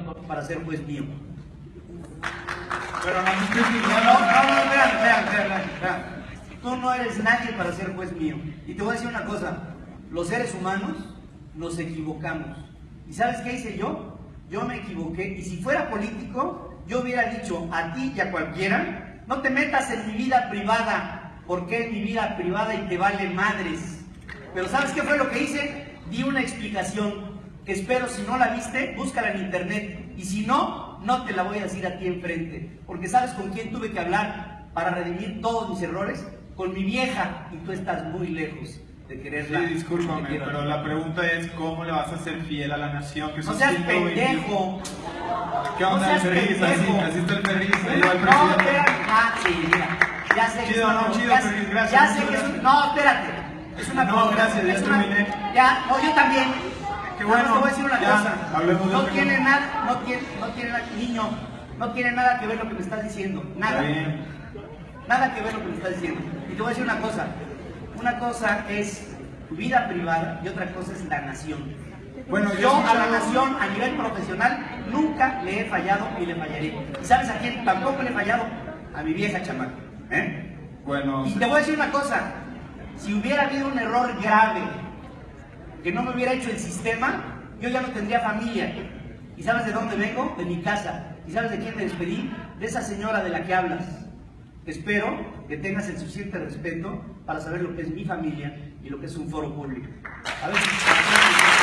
para ser juez mío. Pero no No, no, vean, vean, vean, vean. Tú no eres nadie para ser juez mío. Y te voy a decir una cosa, los seres humanos nos equivocamos. ¿Y sabes qué hice yo? Yo me equivoqué. Y si fuera político, yo hubiera dicho a ti y a cualquiera, no te metas en mi vida privada, porque es mi vida privada y te vale madres. Pero ¿sabes qué fue lo que hice? Di una explicación espero si no la viste, búscala en internet. Y si no, no te la voy a decir a ti enfrente. Porque ¿sabes con quién tuve que hablar para redimir todos mis errores? Con mi vieja. Y tú estás muy lejos de quererla. Sí, discúlpame, pero la pregunta es cómo le vas a ser fiel a la nación que No seas 120. pendejo. ¿Qué No onda seas el? Así, está el el No, espérate. Ah, sí, mira. Ya sé que Chido, una- no, chido, ya, gracias, ya sé que es un-. No, espérate. Es una No, gracias, ya una- terminé. Ya, no, yo también. Bueno, Te voy a decir una ya, cosa. no otro tiene nada, no tiene, no tiene nada, niño, no tiene nada que ver lo que me estás diciendo. Nada. Nada que ver lo que me estás diciendo. Y te voy a decir una cosa. Una cosa es tu vida privada y otra cosa es la nación. Bueno, yo yo a la nación a nivel profesional nunca le he fallado y le fallaré. ¿Y sabes a quién? Tampoco le he fallado a mi vieja chamaca. ¿eh? Bueno, Y te voy a decir una cosa. Si hubiera habido un error grave que no me hubiera hecho el sistema, yo ya no tendría familia. ¿Y sabes de dónde vengo? De mi casa. ¿Y sabes de quién me despedí? De esa señora de la que hablas. Espero que tengas el suficiente respeto para saber lo que es mi familia y lo que es un foro público. A si-